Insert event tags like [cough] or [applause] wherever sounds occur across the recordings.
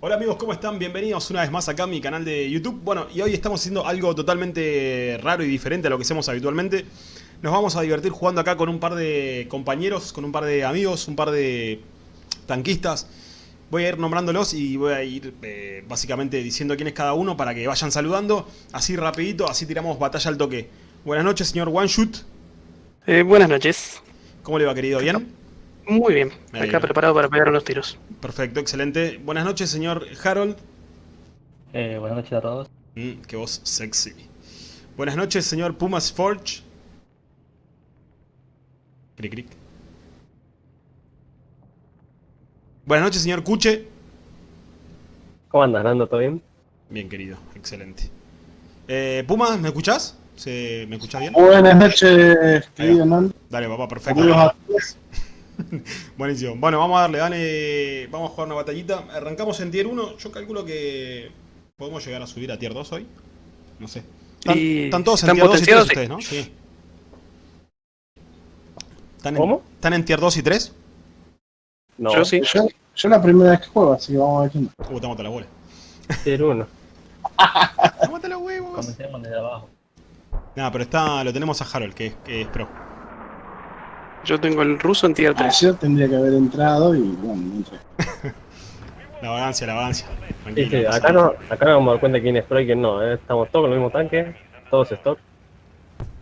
Hola amigos, ¿cómo están? Bienvenidos una vez más acá a mi canal de YouTube. Bueno, y hoy estamos haciendo algo totalmente raro y diferente a lo que hacemos habitualmente. Nos vamos a divertir jugando acá con un par de compañeros, con un par de amigos, un par de tanquistas. Voy a ir nombrándolos y voy a ir eh, básicamente diciendo quién es cada uno para que vayan saludando. Así rapidito, así tiramos batalla al toque. Buenas noches, señor One Shoot. Eh, buenas noches. ¿Cómo le va, querido? ¿Bien? Muy bien. Ahí Acá preparado para pegar unos tiros. Perfecto, excelente. Buenas noches, señor Harold. Eh, buenas noches a todos. Mm, qué voz sexy. Buenas noches, señor Pumas Forge. Cric, cric. Buenas noches, señor Cuche. ¿Cómo andas, Nando? ¿Todo bien? Bien, querido, excelente. Eh, Pumas, ¿me escuchás? ¿Se- ¿Me escuchás bien? Buenas noches, querido Nando. Dale, papá, perfecto. Saludos a todos. [laughs] Buenísimo. Bueno, vamos a darle, dale. Vamos a jugar una batallita. Arrancamos en tier 1. Yo calculo que podemos llegar a subir a tier 2 hoy. No sé. Están, Y están todos en tier 2 y 3 potenciados, sí. ustedes, ¿no? Sí. ¿Están en, ¿Cómo? ¿Están en tier 2 y 3? No, Yo sí. Yo, yo la primera vez que juego, así que vamos a ver quién. Uh, te mata la bola. tier 1. [laughs] ¡Te mata los huevos! Comencemos desde abajo. Nada, pero está, lo tenemos a Harold, que es, que es pro. Yo tengo el ruso en tier 3. Ayer tendría que haber entrado y bueno, no entré. [laughs] La vagancia, la vagancia. Sí, acá, no, acá nos vamos a dar cuenta quién es pro y quién no. ¿eh? Estamos todos con el mismo tanque, todos stock.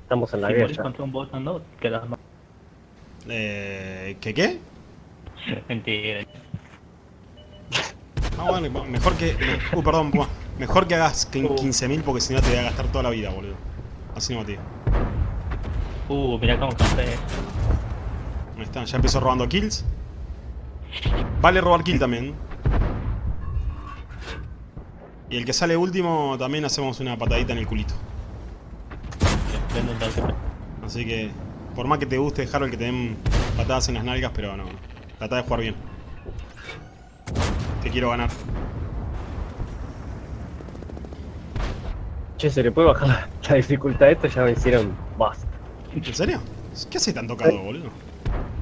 Estamos en la guerra. contra un bot no, quedas mal. Eh, ¿Qué qué? [laughs] Mentira. Ah, mejor que. Uh, perdón. Mejor que hagas quin- 15.000 porque si no te voy a gastar toda la vida, boludo. Así no, tío. Uh, mirá cómo campé. Ahí está, ya empezó robando kills. Vale robar kill también. Y el que sale último también hacemos una patadita en el culito. Así que, por más que te guste, Harold, que te den patadas en las nalgas, pero no. Trata de jugar bien. Te quiero ganar. Che, se le puede bajar la, dificultad a esto, ya me hicieron basta. ¿En serio? ¿Qué hace tan tocado, boludo?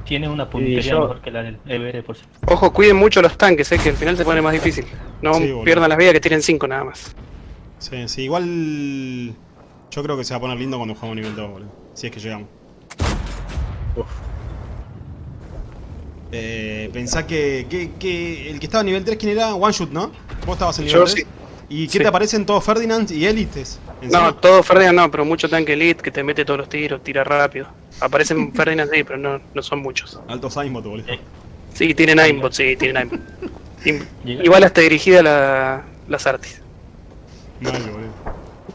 Tiene una puntería yo- mejor que la del EBR por si. Ojo, cuiden mucho los tanques, eh, que al final se pone más difícil. No Sí, pierdan las vidas que tienen 5 nada más. Sí, sí, igual. Yo creo que se va a poner lindo cuando jugamos nivel 2, boludo. Si es que llegamos. Uf. Eh, pensá que, que, que el que estaba a nivel 3, ¿quién era? One Shoot, ¿no? Vos estabas en nivel Yo 3. sí. ¿Y qué Sí. te aparecen todos Ferdinand y Élites? No, todo Ferdinand no, pero mucho tanque elite que te mete todos los tiros, tira rápido. Aparecen [laughs] Ferdinand sí, pero no, no son muchos. Altos aimbot, boludo. Sí, tienen aimbot, sí, tienen aimbot. [laughs] Igual hasta dirigida la, las artis. Mal, boludo.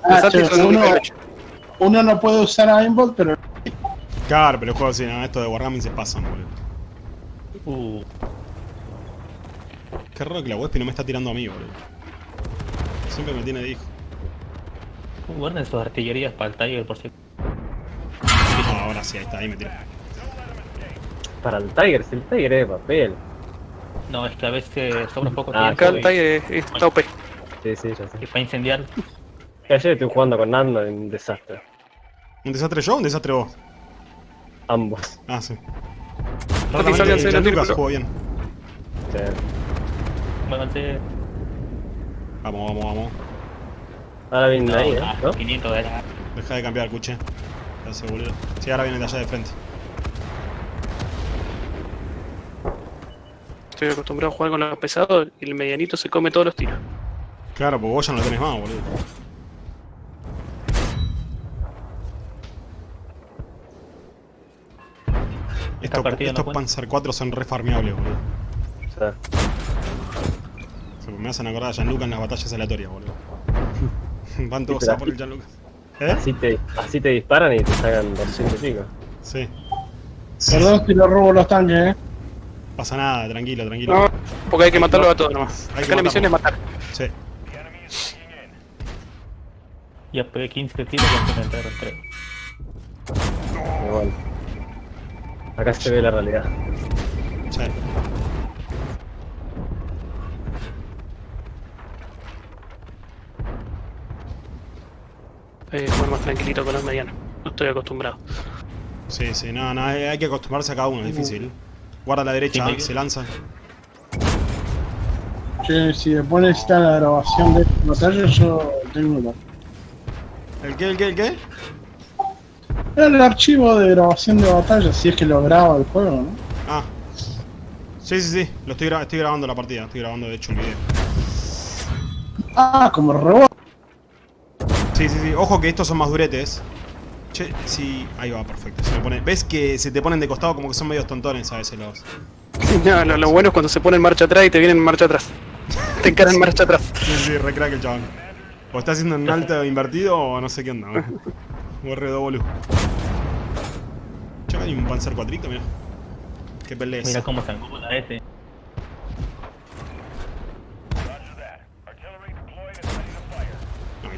Las Ah, artis che, son uno, nivel 8. uno no puede usar aimbot, pero Claro, pero juego así, no, esto de Wargaming se pasan, boludo. Uh, Qué raro que la Wespi no me está tirando a mí, boludo. Siempre me tiene de hijo. guarden sus artillerías para el Tiger por si. No, ahora sí, ahí está, ahí me tira. Para el Tiger, si el Tiger es de papel. No, es que a veces sobra un poco Ah, tiempo. Acá el Tiger es, es tope. Sí, sí, ya sé. Y para incendiar, ayer estuve jugando con Nando en un desastre. ¿Un desastre yo o un desastre vos? Ambos. Ah, sí. Gianluca círculo. jugó bien. Sí. muévanse. Vamos, vamos, vamos. Ahora vienen No, ahí, ¿eh? ah, ¿no? 500 era. Deja de cambiar el cuche. Ya se boludo. Sí, ahora viene de allá de frente. Estoy acostumbrado a jugar con los pesados y el medianito se come todos los tiros. Claro, porque vos ya no lo tenés más, boludo. Estos, no estos. Panzer 4 son re farmeables, boludo. O sea, me hacen acordar a Gianluca en las batallas aleatorias, boludo. [laughs] Van todos a por el Gianluca. ¿Eh? así, te, así te disparan y te sacan 200 y pico. Sí. perdón si lo robo los tanques, eh. Pasa nada, tranquilo, tranquilo. No, porque hay que matarlos a todos nomás. Hay que Acá la misión es matar. Sí. Ya pegué 15 tiros y se entraron 3. Pero bueno. Acá se ve la realidad. Sí. Eh, jugar más tranquilito con los medianos. No estoy acostumbrado. Sí, sí, no, no, hay hay que acostumbrarse a cada uno, es difícil. Guarda a la derecha, Sí, se lanza. Che, si después necesitan la grabación de esta batalla, yo tengo la- ¿El qué, el qué, el qué? el archivo de grabación de batalla, si es que lo graba el juego, ¿no? Ah. Sí, sí, sí. Lo estoy, gra- estoy grabando la partida. Estoy grabando, de hecho, el video. Ah, como robot. Sí, sí, sí. Ojo que estos son más duretes. Che, sí. Ahí va, perfecto. Se me pone... ¿Ves que se te ponen de costado como que son medios tontones a veces los... [laughs] No, lo, lo bueno es cuando se pone en marcha atrás y te vienen en marcha atrás. Te encaran en marcha atrás. Sí, sí, re crack el chabón. O está haciendo un alto invertido o no sé qué onda. ¿no? [laughs] O boludo. Che, acá hay un Panzer 4, mira. Qué pelea Mira cómo se angula ese.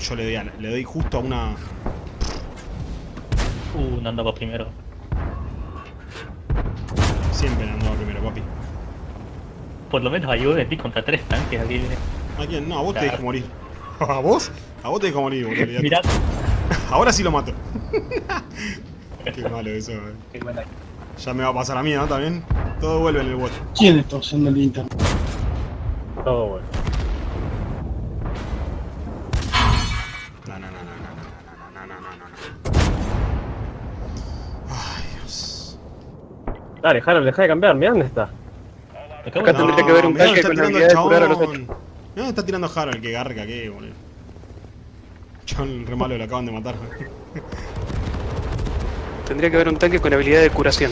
Yo le doy, a- le doy justo a una... Uh, no andaba primero. Siempre andaba primero, papi. Por lo menos ayuda de ti contra tres tanques aquí. ¿A quién? No, a vos te dejo morir. [laughs] ¿A vos? A vos te dejo morir, boludo. Mirá. [laughs] Ahora sí lo mato. [laughs] Qué malo eso, eh. Ya me va a pasar a mí, ¿no? También. Todo vuelve en el bot. ¿Quién está usando el internet? Todo bueno. Dale, Harold, deja de cambiar, mira dónde está. Acá de- tendría que haber un mirá tanque dónde está con la habilidad de curar a los chabón. Mirá dónde está tirando Harold, que garca que, boludo. Chabón, re malo, lo acaban de matar. [laughs] Tendría que haber un tanque con habilidad de curación.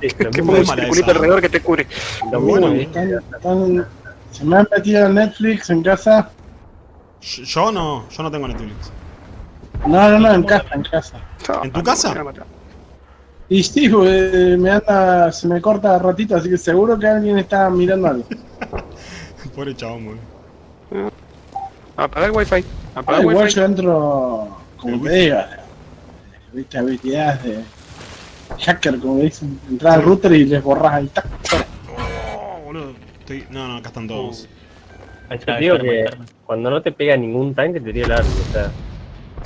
Sí, Que ponga un circulito alrededor que te cure. Lo Muy mismo, bueno. Están, están- se me han metido en Netflix en casa. Yo yo no, yo no tengo Netflix. No, no, no, en casa, en casa. ¿En tu casa? Y sí, pues, me anda, se me corta ratito, así que seguro que alguien está mirando algo. Pobre chabón, boludo. Apaga el wifi. Ah, Apaga el igual wifi. yo entro, como te digo, viste habilidades de hacker, como dicen, entrar al router y les borras ahí. tac. Oh, boludo. Estoy... No, no, acá están todos. Ahí Te digo que cuando no te pega ningún tanque te tira el arma, o sea,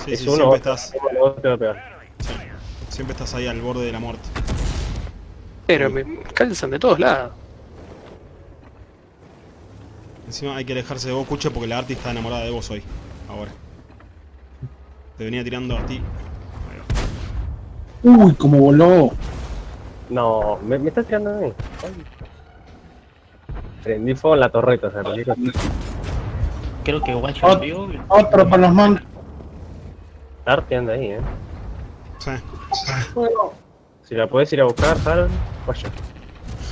Sí, es sí, uno estás, otro, uno te va a pegar. sí, siempre estás ahí al borde de la muerte. Pero me calzan de todos lados. Encima hay que alejarse de vos, Cuche, porque la Arti está enamorada de vos hoy. Ahora. Te venía tirando a ti. Uy, como voló. No, me, me estás tirando a mí. Prendí fuego en la torreta, o sea. Creo que One Ot-. Otro para los mancos. Arte anda ahí, eh. Sí. Bueno, Si la puedes ir a buscar, Harold, vaya.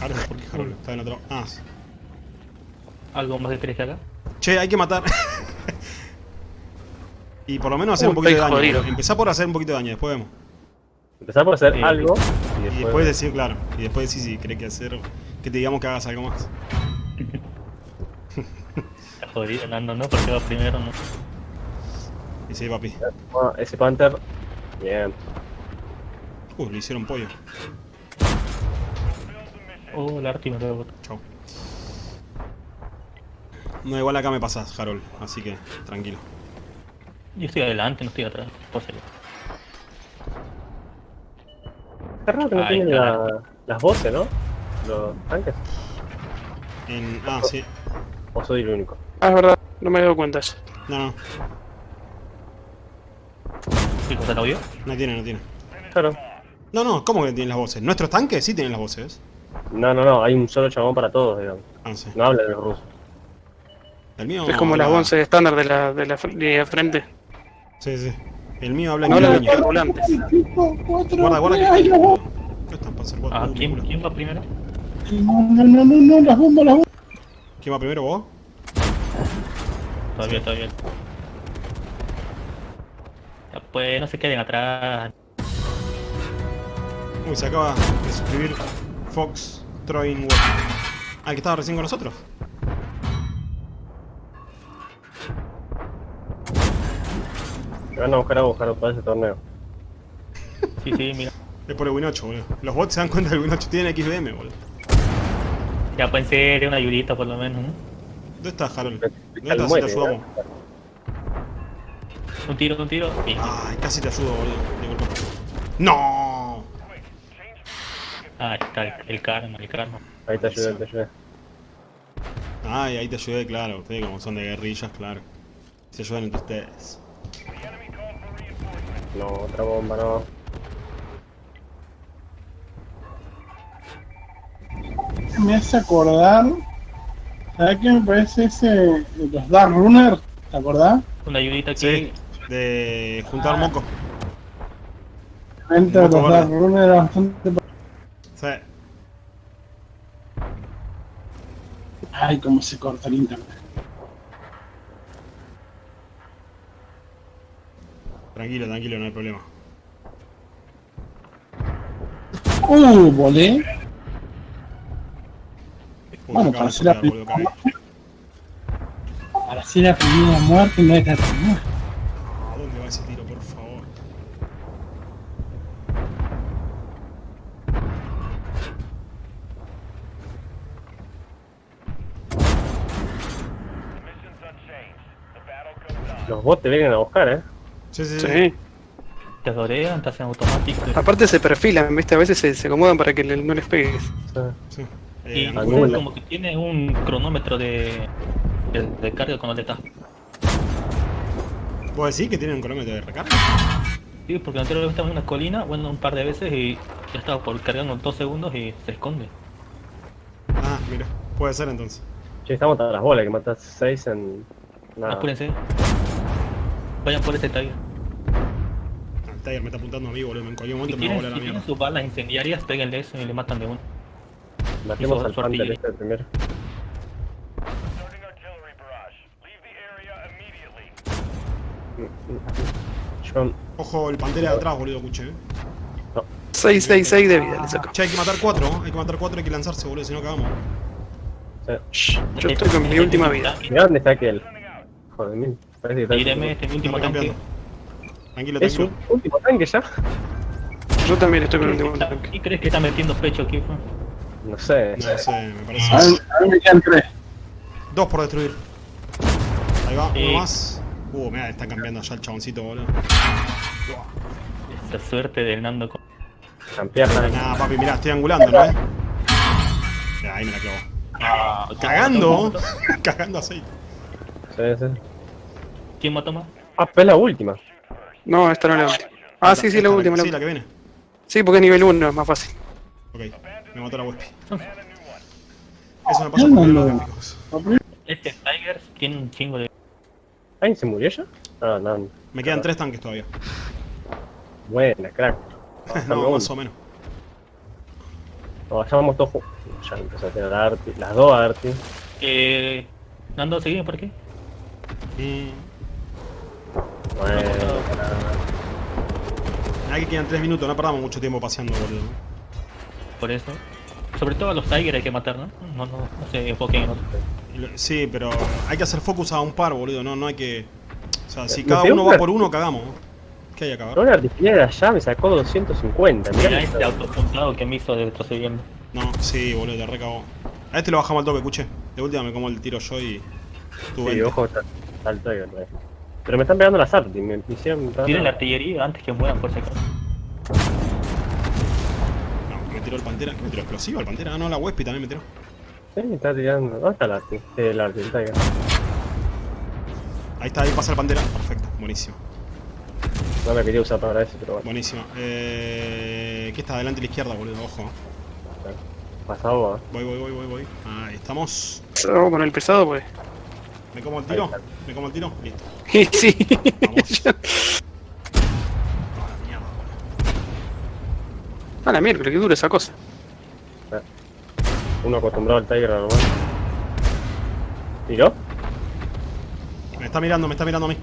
Harold, ¿por qué Harold? Está en otro. Ah, sí. Algo más de tres acá. Che, hay que matar. [laughs] y por lo menos hacer Uy, un poquito de daño. jodido. Empezá por hacer un poquito de daño, después vemos. Empezar por hacer Sí. algo y Y después. decir, claro. Y después decir si querés que hacer. Que te digamos que hagas algo más. Está jodido, Nando, ¿no? Porque va primero, ¿no? Y sí, papi. Ese Panther. Bien. Uh, le hicieron pollo. Oh, la Arti me lo Chau. No, igual acá me pasás, Harold. Así que, tranquilo. Yo estoy adelante, no estoy atrás. Pues, eh, Es raro que no tienen la- las voces, ¿no? Los tanques. En... Ah, sí. O soy el único. Ah, es verdad. No me he dado cuenta eso. No, no. ¿Sí, cosa lo vio? No tiene, no tiene. Claro. No, no, ¿cómo que tienen las voces? ¿Nuestros tanques sí tienen las voces? No, no, no, hay un solo chabón para todos, digamos. Ah, sí. No hablan los rusos. El mío Es como las habla- 11 estándar de la, de la de frente. Sí, sí. El mío habla No hablan de cinco, cuatro, Guarda, guarda que... ay. ¿Qué están? Cuatro, Ah, ¿quién, culo. ¿quién va primero? No, no, no, no, no, las bombas, las bombas. ¿Quién va primero, vos? Todavía, todavía. Ya, pues no se queden atrás. Uy, se acaba de suscribir Fox Troin Watch. Ah, el que estaba recién con nosotros. Se van a buscar a buscar para ese torneo. Sí, sí, mira. Es por el Win 8, boludo. Los bots se dan cuenta del Win 8 tienen XBM, boludo. Ya pueden ser una ayudita por lo menos, ¿no? ¿Dónde está Harold? Al ¿Dónde estás? Si te ayudamos. Un tiro, un tiro. Sí. Ay, casi te ayudo, boludo. De golpe. ¡No! Ah, está el, el karma, el karma. Ahí te ayudé, te ayudé. Ay, ahí te ayudé, claro. Ustedes como son de guerrillas, claro. Se ayudan entre ustedes. No, otra bomba, no. Me hace acordar. ¿Sabes qué me parece ese. Los Dark Runner? ¿Te acordás? Una ayudita aquí. Sí, de juntar moco. Entre Moco los verde. Dark Runner bastante. Sí. Ay, cómo se corta el internet. Tranquilo, tranquilo, no hay problema. Uh, volé. Uy, Bueno, para hacer la primera muerte no es la primera. ¿A dónde va ese tiro, por favor? Los bots te vienen a buscar, eh. Sí, sí, sí. Sí. Te adorean, te hacen automático. Aparte se perfilan, ¿viste? A veces se, se acomodan para que le- no les pegues. sí. Y Eh, como que tiene un cronómetro de, de, de carga cuando le estás. ¿Puedo decir que tienen un cronómetro de recarga? Sí, porque anteriormente estaba en una colina, bueno, un par de veces y ya estaba por cargando en dos segundos y se esconde. Ah, mira. Puede ser entonces. Che, estamos a las bolas, que matas 6 en. Nada. Apúrense. Vayan por este tiger. Ah, El Tiger me está apuntando a mí, boludo. En cualquier Si momento me va a volar si la tienen mierda. sus balas incendiarias, péguenle eso y le matan de uno. Matemos al Panther este primero. The area immediately. Yo. Ojo, el pantera de atrás, boludo, escuché. eh. 6, 6, 6 de vida le saco. Che, hay que matar cuatro, ¿eh? hay que matar cuatro, hay que lanzarse, boludo, si no cagamos. Shh, Yo estoy con mi última vida. Mirá dónde está aquel. Joder, mil. Parece que está. Tíreme este mi último tanque. Tranquilo, Es un último tanque ya. Yo también estoy con el último tanque. ¿Y crees que está metiendo pecho aquí? fue? No sé. No sé, me parece. A mí me quedan tres. Dos por destruir. Ahí va, Sí. uno más. Uh, mira, está cambiando ya el chaboncito, boludo. Esa suerte del Nando con... Campearla. Nah, papi, mirá, estoy angulando, ¿no? Mirá, ahí me la clavo. Ah, Cagando. [laughs] Cagando aceite. Sí, sí. ¿Quién mató más? Ah, pero es la última. No, esta no es la última. Ah, sí, sí, la última. la Sí, la última. que viene. Sí, porque es nivel 1, es más fácil. Ok, me mató la Wespi. Eso me pasa por No, no, los no. gráficos. Este Tiger tiene un chingo de... ¿Alguien se murió ya? Ah, no. Me quedan tres tanques todavía. Buena, crack. [laughs] No, más o menos. No, ya vamos todos juntos. Ya empezó a tener Arti. Las dos Arti. Eh... Nando, ¿seguimos por aquí? Mm, Bueno, Ahí que quedan tres minutos, no perdamos mucho tiempo paseando, boludo. Por eso. Sobre todo a los Tiger hay que matar, ¿no? No, no, no se enfoquen en otros. Y lo- Sí, pero hay que hacer focus a un par, boludo. No, no hay que. O sea, si cada uno una- va por uno, cagamos. ¿Qué hay acá? una artillería de allá me sacó 250. Mirá este autopuntado que me hizo de retrocediendo. No, sí, boludo, te recagó. A este lo bajamos al toque, escuché. De última me como el tiro yo y. Tú Sí, ojo, está, está el Tiger, eh. Pero me están pegando las Arti. Me, me hicieron. Tiren la artillería antes que mueran por si acaso. No, me tiró el pantera. ¿Me tiró explosivo el pantera? Ah, no, la Wespi también me tiró. Sí, me está tirando. ¿Dónde está el Arti? Sí, el Arti, el Tiger. Ahí está, ahí pasa el pantera. Perfecto, buenísimo. No me quería usar para eso, pero bueno. Buenísimo. Eh. ¿Qué está adelante a la izquierda, boludo? Ojo. Pasado, ¿eh? Voy, voy, voy, voy, voy. Ahí estamos. Vamos con el pesado, pues. ¿Me como el tiro? ¿Me como el tiro? Listo. Sí. Vamos. [laughs] Ah, la mierda. A la mierda, que dura esa cosa. Uno acostumbrado al Tiger normal. ¿Tiró? Me está mirando, me está mirando a mí.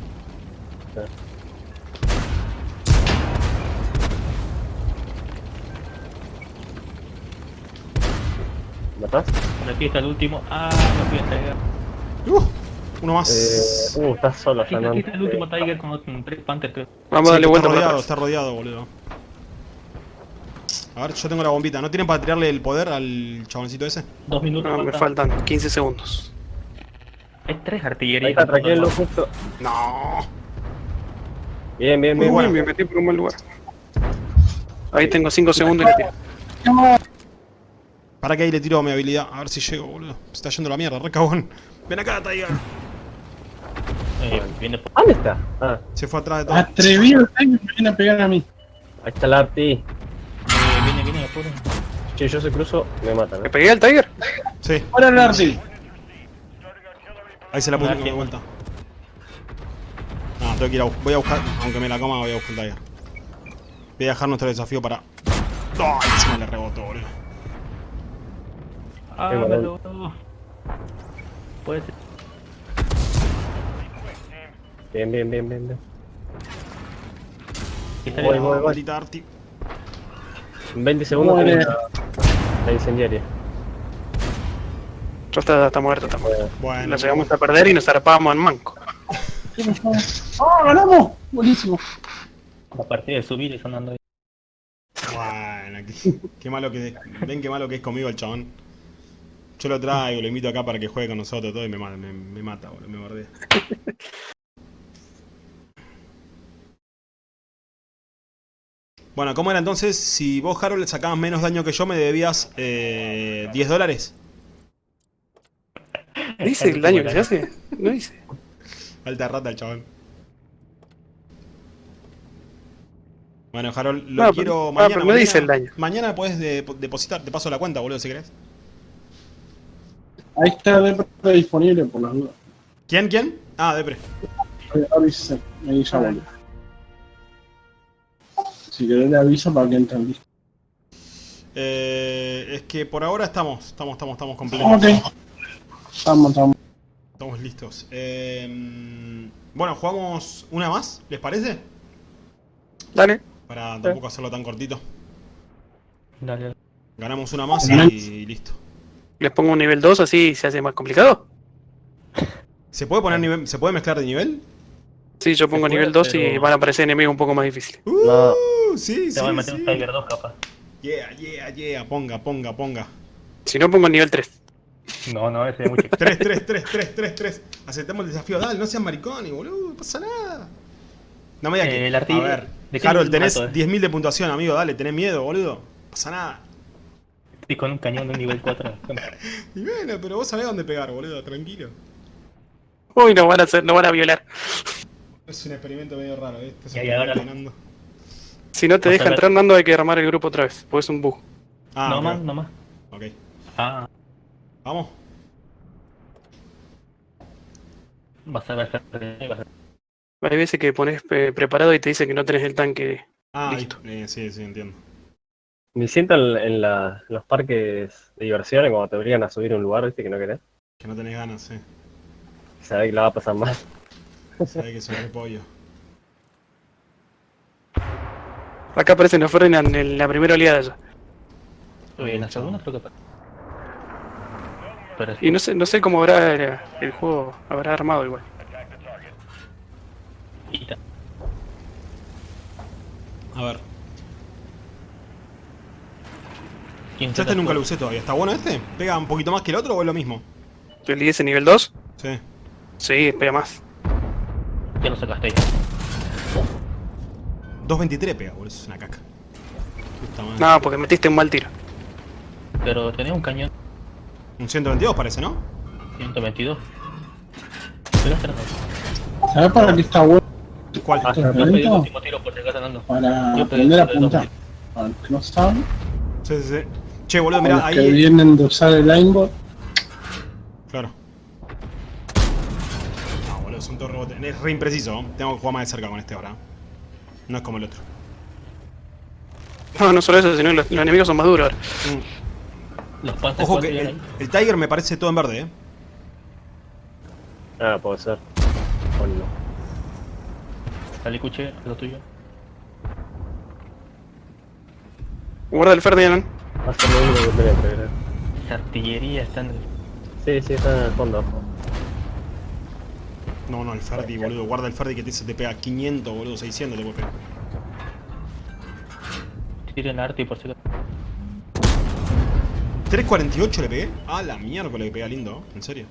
¿Matás? Por aquí está el último. Ah, no fui a Tiger. Uh, uno Eh, más. uh, estás solo Aquí, allá, aquí ¿no? está el último Tiger con Panther, creo. Vamos a Sí, darle vuelta está rodeado, está rodeado, boludo. A ver, yo tengo la bombita. ¿No tienen para tirarle el poder al chaboncito ese? Dos minutos. No, me faltan. faltan 15 segundos. Hay tres Ahí artillerías. está, tranquilo, justo. No. Bien, bien, Muy bien. bueno, buena. me metí por un mal lugar. Ahí tengo 5 segundos y le tiro. Para que ahí le tiro mi habilidad. A ver si llego, boludo. Se está yendo la mierda, re cagón. Ven acá, Tiger. Eh, viene por... ¿Dónde está? Ah, Se fue atrás de todo. Atrevido me viene a pegar a mí. ahí está el Arti. Eh, viene, viene, apuro. Che, yo se cruzo, me matan. ¿Me ¿eh? pegué al Tiger? Sí, Ahora el Arti. ahí se la puse de vuelta. No, tengo que ir a, voy a buscar, aunque me la coma, voy a buscar el Tiger. Voy a dejar nuestro desafío para... ¡Ay! Se me le rebotó, boludo. Ah, me lo... Puede ser. Bien, bien, bien, bien, bien. Está Voy, voy, voy. En 20 segundos bien. la, la incendiaria. Ya está, está muerto, está muerto. Bueno, Nos llegamos a perder y nos zarpábamos en manco. [laughs] ¡Ah, ganamos! Buenísimo. A partir de subir y sonando ahí. Bueno, qué, qué malo que ven qué malo que es conmigo el chabón. Yo lo traigo, lo invito acá para que juegue con nosotros todo y me, me, me mata, boludo, me bordea. [laughs] Bueno, ¿cómo era entonces? Si vos, Harold, le sacabas menos daño que yo, me debías eh, 10 dólares. ¿Dice el daño que se hace? No dice. Alta rata el chabón. Bueno, Harold, lo No, quiero mañana. pero no mañana- dice el daño. Mañana puedes depositar, te paso la cuenta, boludo, si querés. Ahí está Depre disponible por las dudas. ¿Quién, quién? Ah, Depre. Ahí ya volvió. Si querés le aviso para que entren listos. Eh, es que por ahora estamos, estamos, estamos, estamos completos. Ok. Estamos, estamos. Estamos listos. Eh, bueno, jugamos una más, ¿les parece? Dale. Para tampoco hacerlo tan cortito. Dale, dale. Ganamos una más y listo. Les pongo un nivel 2 así se hace más complicado. ¿Se puede poner nivel, se puede mezclar de nivel? Sí, yo pongo nivel 2 y pero- van a aparecer enemigos un poco más difíciles. Uh, No. sí, Te voy a sí, meter sí. un Tiger 2 capaz. Yeah, yeah, yeah, ponga, ponga, ponga. Si no, pongo nivel 3. No, no, ese es mucho. 3, 3, 3, 3, 3, 3. Aceptamos el desafío. Dale, no sean maricones, boludo. No pasa nada. No me digas que. Eh, el arti- A ver, ¿de qué Harold, tenés mato, eh? 10.000 de puntuación, amigo. Dale, tenés miedo, boludo. No pasa nada. Estoy con un cañón de un nivel 4. [laughs] Y bueno, pero vos sabés dónde pegar, boludo. Tranquilo. Uy, nos van a hacer, nos van a violar. Es un experimento medio raro, ¿eh? Este un ahora-. Si no te deja entrar Nando hay que armar el grupo otra vez, porque es un bug. Ah, no más, no más. Ok. Ah, Vamos. vas a ver. vas a- Hay veces que pones eh, preparado y te dice que no tenés el tanque. Ah, Listo. eh, sí, sí, entiendo. Me siento en, en la- en los parques de diversiones cuando te obligan a subir a un lugar, viste, que no querés. Que no tenés ganas, sí. Sabés que la va a pasar mal. Sabés que soy repollo. Acá aparecen los Ferdinand en la primera oleada ya. Uy, en la segunda creo que. Pero Y no sé, no sé cómo habrá el, el juego habrá armado igual. A ver. ¿Quién Yo se este nunca lo usé todavía. ¿Está bueno este? ¿Pega un poquito más que el otro o es lo mismo? ¿El IS nivel 2? Sí. Sí, pega más. Ya lo sacaste ya. 2.23 pega, boludo. Es una caca. No, porque metiste un mal tiro. Pero tenés un cañón Un 122 parece, ¿no? 122. Pero este. ¿Sabes para qué está bueno ¿Cuál? Ah, Yo pedí el último tiro por si acaso andando. Para aprender a apuntar. Para los que no saben, Sí, sí, sí. Che, boludo, mirá, los que ahí. vienen de usar el aimbot, Claro. Es re impreciso. Tengo que jugar más de cerca con este ahora. No es como el otro. No, no solo eso, sino los, los enemigos son más duros ahora. Mm. Los panzers Ojo que el, ahí. el Tiger me parece todo en verde, ¿eh? Ah, puede ser. O no. Dale, escuché, lo tuyo. Guarda el Ferdinand. Va a ser lo único que artillería está en el... Sí, sí, está en el fondo. No, no, el Ferdi, boludo. Guarda el Ferdi que te, se te pega 500, boludo. 600 te puede pegar. Tiren arte por si acaso. 348 le pegué. Ah, la miércoles le pega lindo, ¿en serio?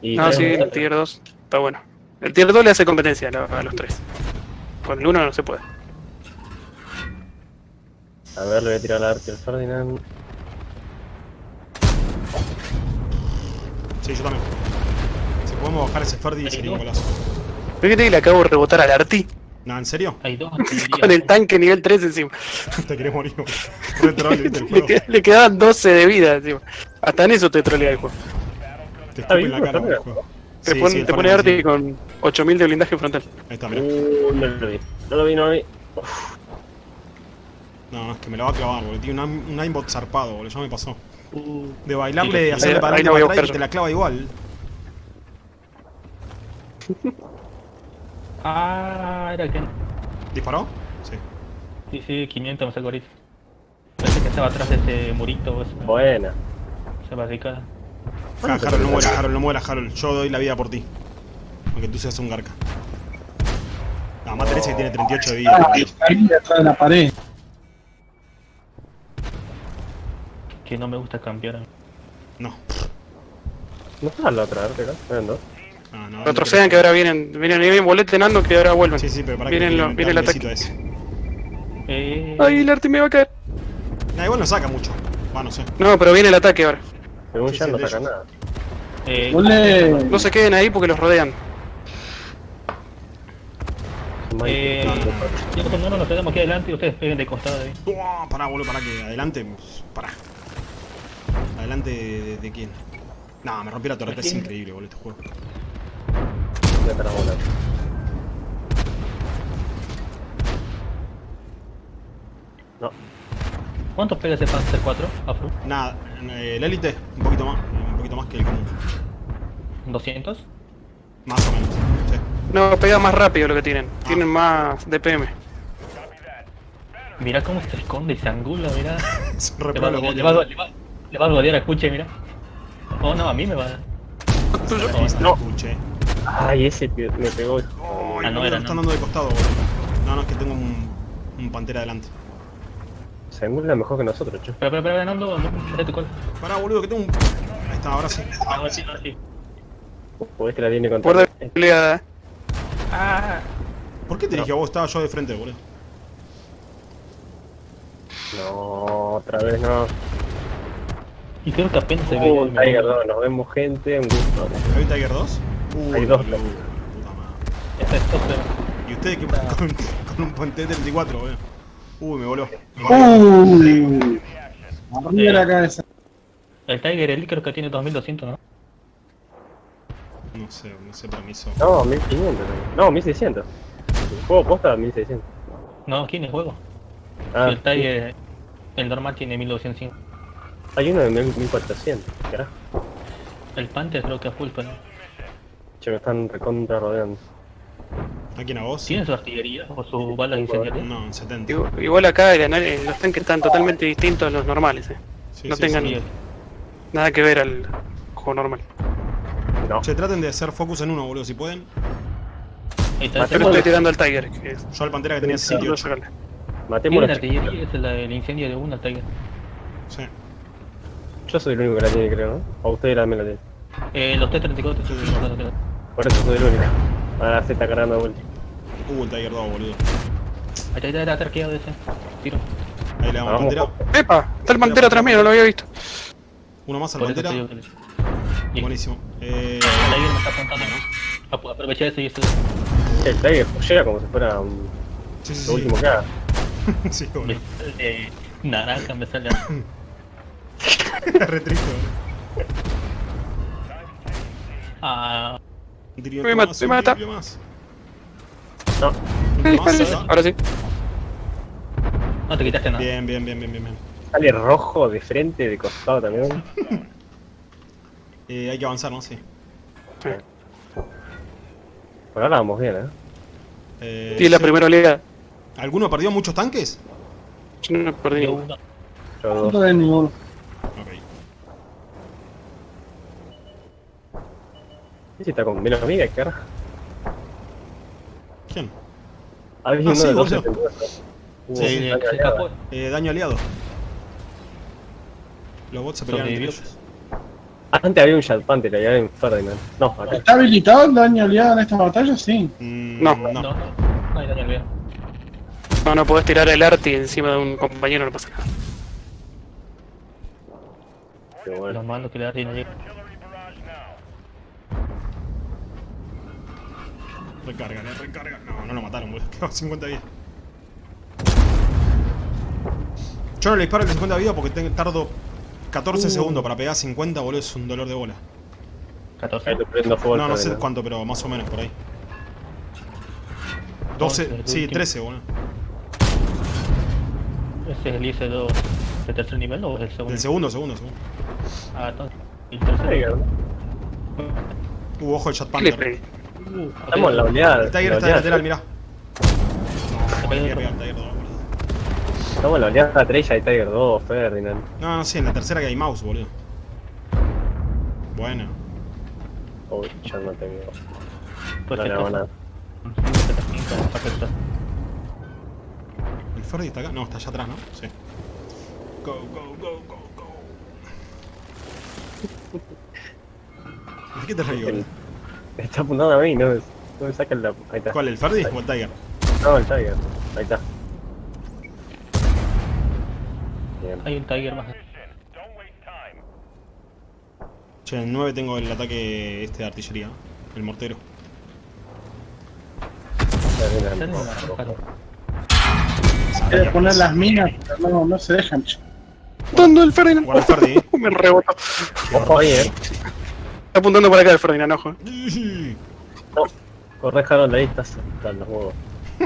Y No, tres- sí, el tier 2 está bueno. El tier 2 le hace competencia a, lo- a los tres. Con el 1 no se puede. A ver, le voy a tirar la arte al Ferdinand. Sí, yo también. Podemos bajar ese Ferdi sería un golazo. Fíjate que le acabo de rebotar al Arti No, ¿en serio? Hay dos [laughs] con el tanque nivel 3 encima. [laughs] Te querés morir. [laughs] Le, le quedaban 12 de vida encima. Hasta en eso te trolea el juego. Te Está escupe en la cara el juego. Te, Sí, pon- sí, te pone Arti sí. con 8000 de blindaje frontal. Ahí está, mirá. Uh, no lo vi. No lo vi, no lo vi. No, no, es que me la va a clavar, boludo. Tiene un, un aimbot zarpado, boludo. Ya me pasó. Uh, De bailarle, hacerle ahí- para adelante y te la clava igual. [laughs] Ah, era que. ¿Disparó? Sí. Sí, sí, 500 me sacó ahorita. Parece que estaba atrás de ese murito buena. esa barricada. Ja, Harold, no mueras, Harold, no mueras, Harold. Yo doy la vida por ti. Aunque tú seas un garca. No, más tenés que tiene 38 de vida. Ah, ahí detrás de la pared. Que no me gusta cambiar. No. No está la otra, ¿verdad? Eran dos. No, no. Retrocedan que ahora vienen. Vienen vienen boletenando que ahora vuelven. Sí, sí, pero para Vienen que lo- viene el ataque. ese. Eh, Ay, el Arti me va a caer. Nah, igual no saca mucho. Va, no sé. No, pero viene el ataque ahora. Según Sí, ya sí, no saca ellos. nada. eh, Vos le- No se queden ahí porque los rodean. eh, yo cuando nos quedamos aquí adelante y ustedes peguen de costado ahí. Uah, pará, boludo, pará que adelante. Pará. ¿Adelante de, de- de quién? No, me rompió la torreta, es increíble, boludo, este juego. Te. No, ¿Cuántos pega ese Panzer 4? Afro? Nada, eh, el élite, un poquito más, un poquito más que el común. ¿200? Más o menos, sí. No, pega más rápido lo que tienen. Tienen más DPM. Mirá cómo se esconde y se angula, mirá. [laughs] Re Le va, le, va, le va- le va a rodear a Escuche, mirá. Oh no, a mí me va a está, No. Ay, ese que me pegó. Ay, Ah, no era, están no. dando de costado, boludo. No, no, es que tengo un, un pantera adelante. Se angula mejor que nosotros, che. Espera, espera, espera, no, espera tu cola. Pará, boludo, que tengo un... Ahí está, ahora sí. Ahora sí, ahora sí. O este la viene contra. Guarda Eh, peleada. Ah, ¿Por qué te No. dije a vos? Estaba yo de frente, boludo. No, otra vez no. y creo que apenas se Uh, ve. un Tiger 2, nos vemos gente, un gusto. ¿Hay Tiger 2? Uh, Hay dos. Puta madre. Esta es otra. ¿Y ustedes qué con, con un Ponte 34, boludo? Uy, me voló. Uy. Arriba de la cabeza. El Tiger Elite creo que tiene 2200, ¿no? No sé, no sé permiso. No, 1500. No, 1600. El juego posta 1600. No, aquí en el juego. Ah, el Tiger, el normal tiene 1205. hay uno de 1400. Carajo. El Panther creo que a full, pero. Che, me están recontra rodeando. ¿A quién a vos? ¿Tiene su artillería o sus balas incendiarias? No, en 70. Digo, Igual acá el anal- los tanques están totalmente distintos a los normales. eh. Sí, no sí, tengan sí. Nada que ver al juego normal. No. Che, traten de hacer focus en uno, boludo, si pueden. Modo. estoy tirando al Tiger. Que es, Yo al Pantera que tenía no 68. sacarle. Matemos Tiene la artillería, es el, el incendio de uno, el Tiger. Sí. Yo soy el único que la tiene, creo, ¿no? O ustedes también la tienen. Eh, los T-34 te suben los datos. Por eso soy el único. Ahora se está cargando de vuelta. Uh, el Tiger 2, boludo. Ahí está, era arqueado ese. Tiro. Ahí le damos Vamos. Pantera. ¡Epa! Está el pantera atrás mío, no lo había visto. Uno más al Pantera. le-. Buenísimo. Eh, El Tiger me está apuntando. Ap- Aprovecha eso y eso. Che, el Tiger llega como si fuera un... sí, sí, lo sí. último que haga. [laughs] sí, Me boludo. sale naranja, me sale. [laughs] Re triste, boludo. Ah, Me más, me mata. más. No, Eh. Ahora sí. no te quitaste nada. Bien, bien, bien, bien, bien. sale rojo de frente, de costado también. [laughs] Eh, hay que avanzar, ¿no? Sí. Por ahora vamos bien, ¿eh? Eh, Y la sí. primera oleada. ¿Alguno perdió muchos tanques? Yo no perdí ninguno. uno. Yo No dos. tenés ninguno. Ok. ¿Y si está con menos amiga? ¿Qué carajo? ¿Quién? Había Ah, uno sí, de boludo. 274. Hubo Sí, un Eh, daño se aliado. escapó. Eh, daño aliado. Los bots se pelearon entre ellos. Antes había un Shad Panther allá en Ferdinand. No, acá. ¿Está habilitado el daño aliado en esta batalla? Sí. Mm, No. no. No, no, no hay daño al No, no podés tirar el arti encima de un compañero, no pasa nada. Qué bueno. Lo malo que le da no llega. Recarga, eh, recarga. No, no lo mataron, boludo. [laughs] Quedó 50 vidas. Yo no le disparo el 50 vidas porque te- tardo 14 segundos para pegar 50, boludo. Es un dolor de bola. 14. Ahí le prendo fuego al No, no sé cuánto, pero más o menos por ahí. 12, el sí, último. 13, boludo. ¿Ese es el IC2 de tercer nivel o es el segundo? El segundo, segundo, segundo. Ah, entonces. ¿Y el tercero? Uh, ojo el Chat ¿Qué le Panther. Uh. Estamos en la oleada. El Tiger está de oleada lateral, mirá. No, quería pegar el Tiger 2, boludo. Estamos en la oleada 3 y hay Tiger 2, Ferdinand. No, no sé, en la tercera que hay mouse, boludo. Bueno. Uy, ya no tengo. Pues no que le hago nada. ¿El Ferdi está acá? No, está allá atrás, ¿no? Sí. Go, go, go, go, go. [laughs] ¿De qué te reí, boludo? [laughs] Está apuntando a mí, no, me- no me saca la. Ahí está. ¿Cuál, el Ferdi o el Tiger? No, el Tiger. Ahí está. Bien. Hay un Tiger más. Position. Don't waste time. Che, en el 9 tengo el ataque este de artillería, el mortero. Quiere poner las minas, pero no, no se dejan. Apuntando el Ferdinand. Guarda el Ferdi. [laughs] Me rebotó. Ojo ahí, eh. Está apuntando para acá el Ferdinand, ojo. Corre Harold, ahí estás. Están los huevos.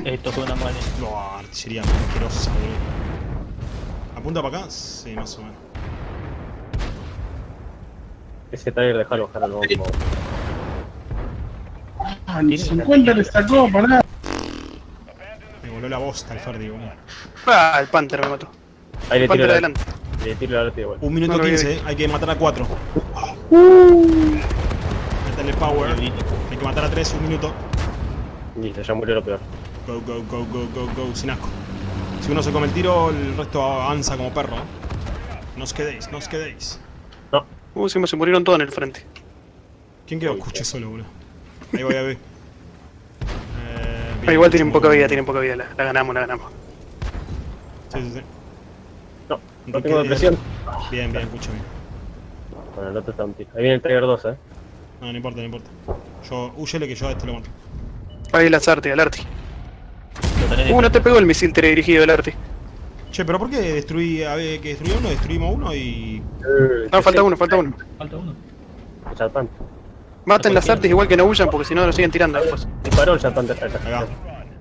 Esto fue una mala. No, artillería asquerosa, boludo. ¿Apunta para acá? Sí, más o menos. Ese Tiger de Harold, Harold, vamos. Ah, ni 50 le sacó, pará. Me voló la bosta el Ferdi, boludo. Ah, el Panther me mató. Ahí le El Panther la, adelante. Le tiro la arte igual. Un minuto No lo vi 15, eh. hay que matar a 4. Métele power. Hay que matar a 3, un minuto. Listo, ya murió lo peor. Go, go, go, go, go, go, sin asco. Si uno se come el tiro, el resto avanza como perro. No os quedéis, no os quedéis. No, Uh, se me se murieron todos en el frente. ¿Quién quedó? Escuché solo, boludo. Ahí voy a ver. [laughs] Eh, Ah, igual tienen poca vida, tienen poca vida. La, la ganamos, la ganamos. Sí, sí, sí. No, no tengo depresión. Bien, bien, escúchame. Bueno, el otro está un tiro. Ahí viene el Tiger 2, eh. No, no importa, no importa. Yo, huyele que yo a este lo mato. Ahí el Azarte, el Arti. Uh, no te pegó el misil teledirigido del Arti. Che, pero ¿por qué destruí, a ver, que destruí uno, destruimos uno y... No, falta uno, falta uno. Falta uno. El Chatpan. Maten las artes igual que no huyan porque si no lo siguen tirando después. Disparó el Chatpan de acá.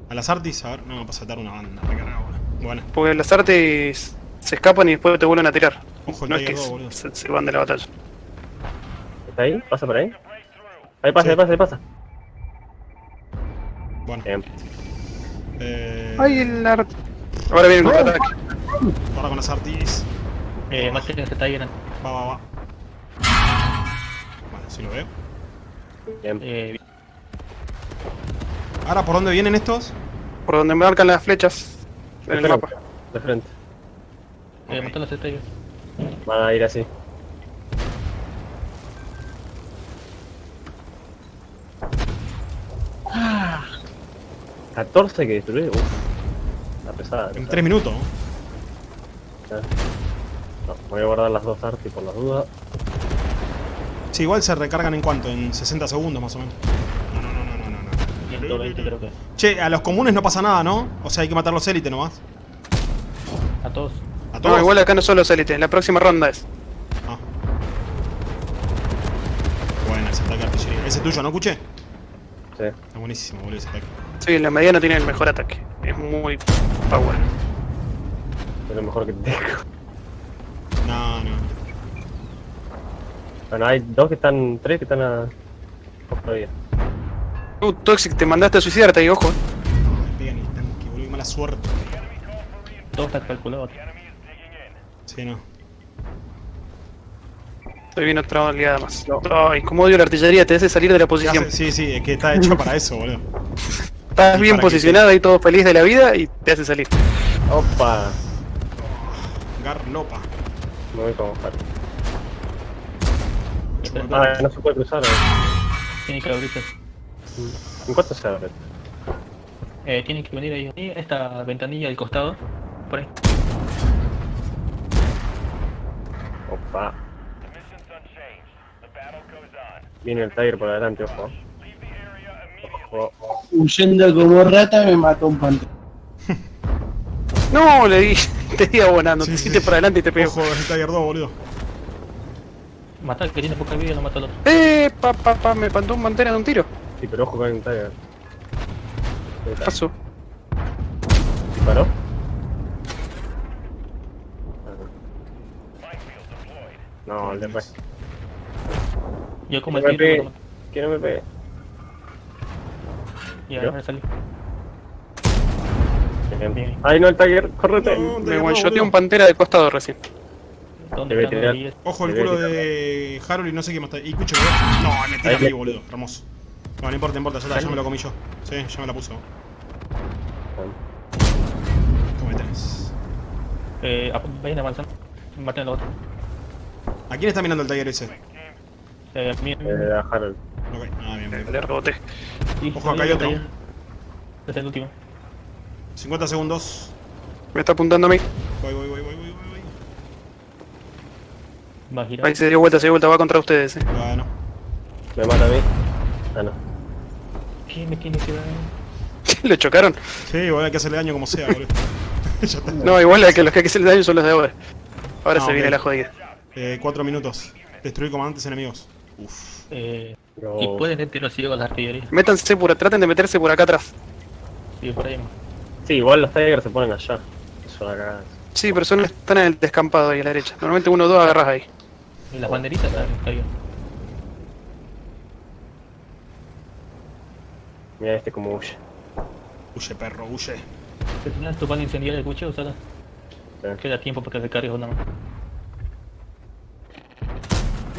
A las artis, a ver, no, para saltar una banda, recargado, boludo. Bueno, Porque las artes se escapan y después te vuelven a tirar. Ojo, no es que 2, boludo. se, se van de la batalla. ¿Está ahí? ¿Pasa por ahí? Ahí pasa, Sí. ahí pasa, ahí pasa. bueno. Bien. Eh, Ay, el arte. Ahora viene el contraataque. Ahora con las artis. Eh, maten ese Tiger. Va, va, va. Bueno, si lo veo. Bien. Eh, Ahora, ¿por dónde vienen estos? Por donde me marcan las flechas en el mapa. De frente. Eh, Ok. matan a ese Tiger. Van a ir así. Ah, 14 que destruir. Uff. La pesada. En 3 minutos. ¿no? Voy a guardar las dos artes por las dudas. Sí, igual se recargan en cuánto, en 60 segundos más o menos. No, no, no, no, no, no, no. 120 creo que. Che, a los comunes no pasa nada, ¿no? O sea, hay que matar los élites nomás. A todos. A todos. No, igual acá no son los élites. La próxima ronda es. Ah. Bueno, ese ataque artillería. Ese es tuyo, ¿no, escuché? Sí. Está buenísimo, boludo, ese ataque. Sí, la mediana tiene el mejor ataque. Es muy power. Es lo mejor que tengo. No, no. Bueno, hay dos que están. Tres que están a. Todavía. Uh, Toxic, te mandaste a suicidarte ahí, ojo. No me pegan ni el tanque, boludo, qué mala suerte. Todo está calculado. Sí, no. Estoy viendo otra oleada más. Ay, como odio la artillería, te hace salir de la ¿Qué posición. hace? Sí, sí, es que está hecho para eso, boludo. Estás bien posicionado y todo feliz de la vida y te hace salir. Opa. Garlopa. Me voy con Har. Espera, Ah, no se puede cruzar. eh. Tiene que abrirse. ¿En cuánto se abre? Eh, tiene que venir ahí. ahí, Esta ventanilla al costado. Por ahí. Opa. The mission's unchanged. The battle goes on. Viene el Tiger por adelante, ojo. Oh, Huyendo como rata me mató un pantera. [laughs] No, le di, [laughs] te di abonando, Sí, te sí. hiciste para adelante y te pego. Ojo, es el Tiger 2, boludo. Matar al que tiene poca vida y no mata al otro. Eh, pa, pa, pa, me mandó un mantera de un tiro. sí, pero ojo que hay un Tiger. Paso. ¿Disparó? No, le re. Yo como el me tiro. no me pegue. Y ¿Yo? ahora me salí. Ay, no, el Tiger, correte. No, Me Tiger 2, one-shoteé boludo. un pantera de costado recién. ¿Dónde Debe están tirar. los 10? Ojo el culo de Harold y no sé qué más está. Y Cucho, No, me tira Ahí a mí, boludo. Hermoso. No, no importa, no importa, ya está, ya me lo comí yo. Sí, ya me la puso. ¿Cómo tenés? Eh, vayan avanzando. Maten al otro. ¿A quién está mirando el Tiger ese? Eh, a mí- Eh, a Harold. Ok, ah, bien, bien. Le reboté. Ojo, acá hay otro. Este es el último. 50 segundos. Me está apuntando a mí. Voy, voy, voy, voy, voy, voy. Va a girar. Ahí se dio vuelta, se dio vuelta, va contra ustedes, eh. Bueno. Me mata a mí. Ah, no. ¿Quién me tiene que dar? [laughs] Lo chocaron. Sí, boludo, hay que hacerle daño como sea, boludo. [laughs] No, igual es que los que hay que hacerle daño son los de ahora. Ahora Ah, se ok. viene la jodida. Eh, cuatro minutos. Destruir comandantes enemigos. Uf. Eh, No. y pueden ir tiro ciego a la artillería. Métanse por, traten de meterse por acá atrás. Sí, por ahí. más. Sí, igual los Tigers se ponen allá. Es una cagada. Sí, pero son, están en el descampado ahí a la derecha. Normalmente uno o dos agarras ahí. Y las banderitas están está bien. Mira este como huye. Huye, perro, huye. Si tenías tu pan incendiario el cuchillo, saca. Sí. Queda tiempo para que se cargue una más.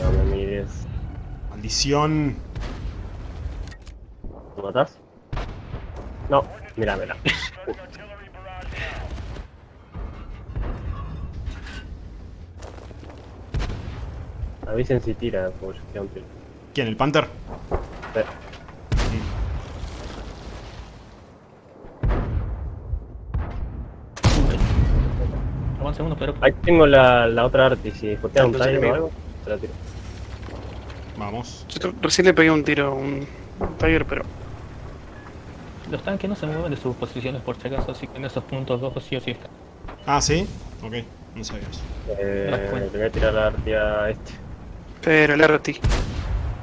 No me mires. Maldición. ¿Lo matás? No, mira, mira. [laughs] Avisen si tira, un tiro. ¿Quién? ¿El Panther? Sí. Avance uno, pero. Ahí tengo la, la otra arti, si jotea un Tiger o algo, te la tiro. Vamos. Yo recién le pegué un tiro a un un Tiger, pero Los tanques no se mueven de sus posiciones por si acaso, así que en esos puntos dos sí o sí están. Ah, ¿sí? Ok, no sabía eso. Eh, Me das cuenta. le voy a tirar la arti a este. pero el RT.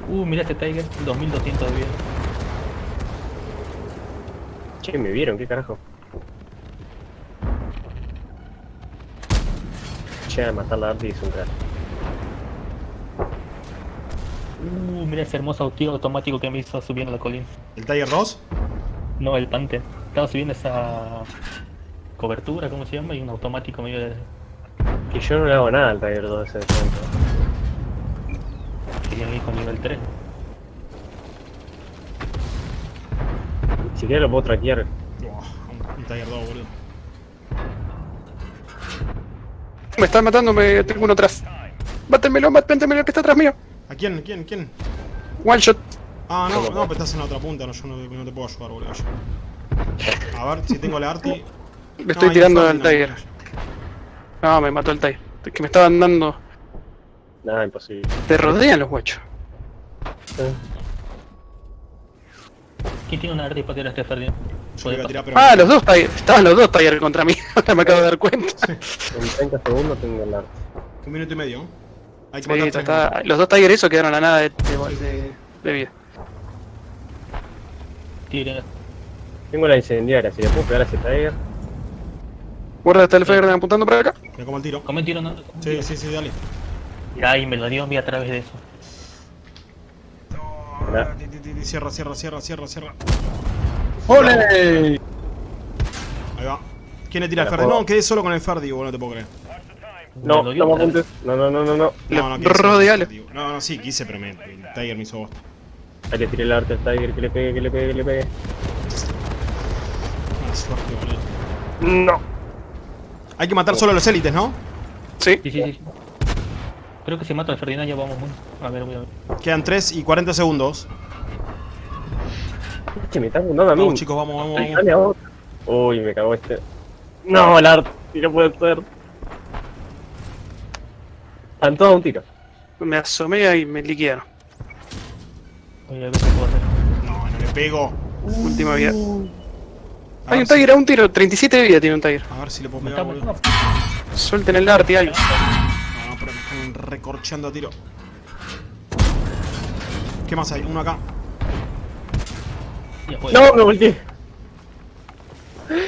Uh, mira este Tiger, 2200 de vida. Che, me vieron, qué carajo. Che, a matar la arti es un crack. Uh, mira ese hermoso tiro automático que me hizo subiendo la colina. ¿El Tiger 2? No, el Panther. Estaba subiendo esa cobertura, ¿cómo se llama? Y un automático medio de... Que yo no le hago nada al Tiger 2 ese momento. que tiene hijo nivel 3. Ni siquiera lo puedo traquear. Buah, un, un Tiger 2, boludo. Me están matando, me tengo uno atrás. Mátenmelo, mátenmelo que está atrás mío. ¿A quién? ¿Quién? ¿Quién? One shot. Ah, no, no, pero estás en la otra punta, no, yo no, no te puedo ayudar, boludo. yo. A ver si tengo la arti. Le estoy No, tirando al. Tiger. No, me mató el Tiger. Es que me estaban dando. Nada, imposible. Te rodean los guachos. Eh, ¿Quién tiene una arte para tirar a este Ferdinand? Yo le iba a tirar, pero. Ah, los dos Tiger. Estaban los dos Tiger contra mí. [laughs] Ahora me acabo de dar cuenta. En 30 segundos tengo el arti. Un minuto y medio. Hay que Sí, matar está- tres está- los dos Tiger esos quedaron a nada de, de- de- de vida. Tiren. Tengo la incendiaria, si le puedo pegar a ese Tiger. Guarda, está el Ferdinand apuntando para acá. Me como el tiro. Come tiro, no. Sí, sí, sí, dale. Ay, me lo dio a mí a través de eso. Mirá. Cierra, cierra, cierra, cierra, cierra. ¡Ole! Ahí va. ¿Quién le tira el la Ferdi? No, quedé solo con el Ferdi, boludo, no te puedo creer. No, no. No, no, no, no, no. No, no, rodealo. No, no, sí, quise, pero me, el Tiger me hizo bosta. Ahí le tiré el arte al Tiger, que le pegue, que le pegue, que le pegue. Mala suerte, boludo. No. Hay que matar solo a los élites, ¿no? Sí. Sí, sí, sí. Creo que si mato al Ferdinand ya vamos muy. A ver, voy a ver. Quedan 3 y 40 segundos. Che, me está apuntando a mí. Vamos, chicos, vamos, vamos, vamos. dale a otro. Uy, me cagó este. No, el arte, no puede ser. Están todos a un tiro. Me asomé y me liquidaron. Ver qué puedo hacer. No, no le pego. Última vida. A Hay un si- Tiger a un tiro, 37 de vida tiene un Tiger. A ver si le puedo pegar, boludo. Suelten el arti algo. No, pero me están recorcheando a tiro. ¿Qué más hay? Uno acá. No, me volteé.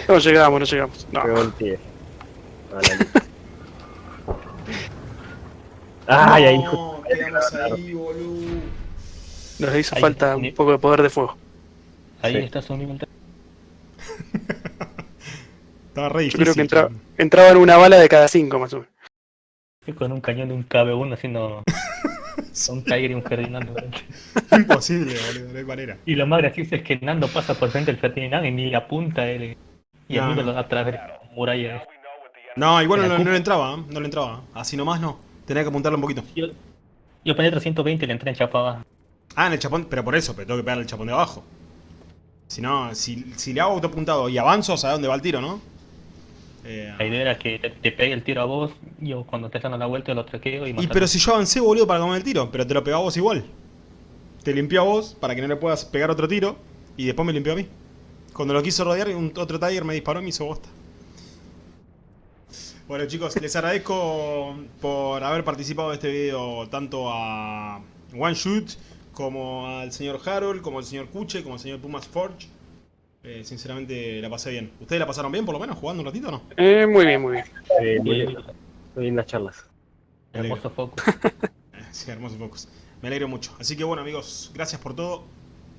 No llegamos, no llegamos. No. Me volteé. [laughs] Lista. Ay, ahí justo. No, quedamos ahí, boludo. Nos hizo Ahí, falta un poco de poder de fuego. Ahí Sí. está su nivel 3. Estaba re Yo difícil. creo que entra- entraban una bala de cada cinco más o menos. Con un cañón de un KB1 haciendo [laughs] un Tiger y un Ferdinando. [laughs] Imposible, boludo. No hay manera. Y lo más gracioso es que Nando pasa por frente del Ferdinand y ni apunta a él. Y No, el no. lo da atrás de la muralla. No, igual no, la no le entraba, ¿eh? no le entraba. Así nomás no. Tenía que apuntarle un poquito. Yo, yo penetro 120 y le entré en chapa Ah, en el chapón, pero por eso, pero tengo que pegarle el chapón de abajo. Si no, si, si le hago autopuntado y avanzo, ¿sabes dónde va el tiro, no? Eh, La idea era que te, te pegue el tiro a vos, yo cuando te dando la vuelta lo traqueo y y pero si yo avancé, boludo, para comer el tiro, pero te lo pegó a vos igual. Te limpió a vos para que no le puedas pegar otro tiro y después me limpió a mí. Cuando lo quiso rodear, un, otro Tiger me disparó y me hizo bosta. Bueno chicos, les agradezco por haber participado de este video tanto a One Shoot como al señor Harold, como al señor Kuche, como al señor Pumas Forge. Eh, sinceramente la pasé bien. ¿Ustedes la pasaron bien por lo menos jugando un ratito o no? Eh, muy bien, muy bien. Eh, muy, bien- muy lindas charlas. hermoso foco. Eh, [laughs] Sí, hermosos focos. Me alegro mucho. Así que bueno amigos, gracias por todo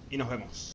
y nos vemos.